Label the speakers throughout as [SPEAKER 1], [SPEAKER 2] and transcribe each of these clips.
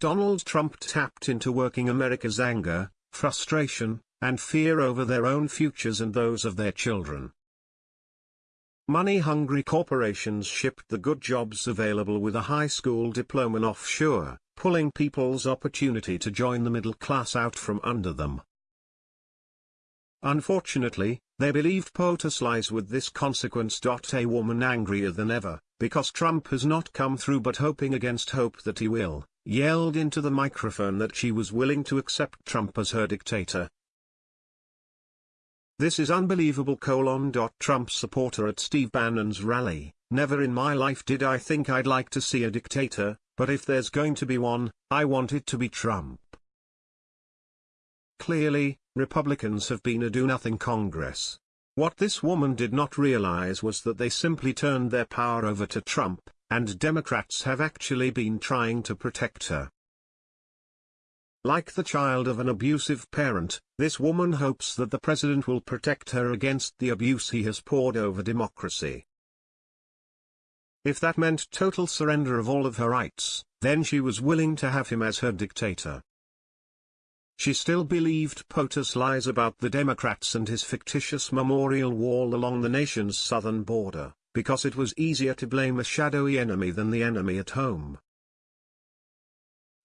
[SPEAKER 1] Donald Trump tapped into working America's anger, frustration, and fear over their own futures and those of their children. Money-hungry corporations shipped the good jobs available with a high school diploma offshore, pulling people's opportunity to join the middle class out from under them. Unfortunately, they believed POTUS lies with this consequence. A woman angrier than ever, because Trump has not come through but hoping against hope that he will, yelled into the microphone that she was willing to accept Trump as her dictator. This is unbelievable colon. Trump supporter at Steve Bannon's rally, never in my life did I think I'd like to see a dictator, but if there's going to be one, I want it to be Trump. Clearly, Republicans have been a do-nothing Congress. What this woman did not realize was that they simply turned their power over to Trump, and Democrats have actually been trying to protect her. Like the child of an abusive parent, this woman hopes that the president will protect her against the abuse he has poured over democracy. If that meant total surrender of all of her rights, then she was willing to have him as her dictator. She still believed POTUS lies about the Democrats and his fictitious memorial wall along the nation's southern border, because it was easier to blame a shadowy enemy than the enemy at home.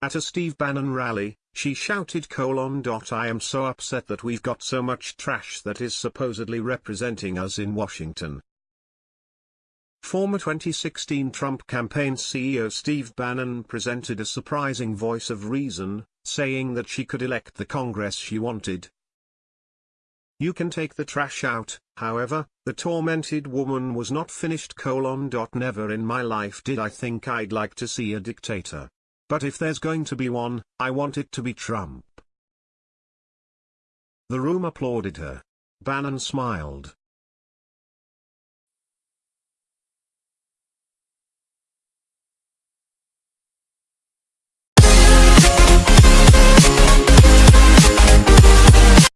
[SPEAKER 1] At a Steve Bannon rally, she shouted colon. dot I am so upset that we've got so much trash that is supposedly representing us in Washington. Former 2016 Trump campaign CEO Steve Bannon presented a surprising voice of reason, saying that she could elect the Congress she wanted. You can take the trash out, however, the tormented woman was not finished colon. Never in my life did I think I'd like to see a dictator. But if there's going to be one, I want it to be Trump. The room applauded her. Bannon smiled.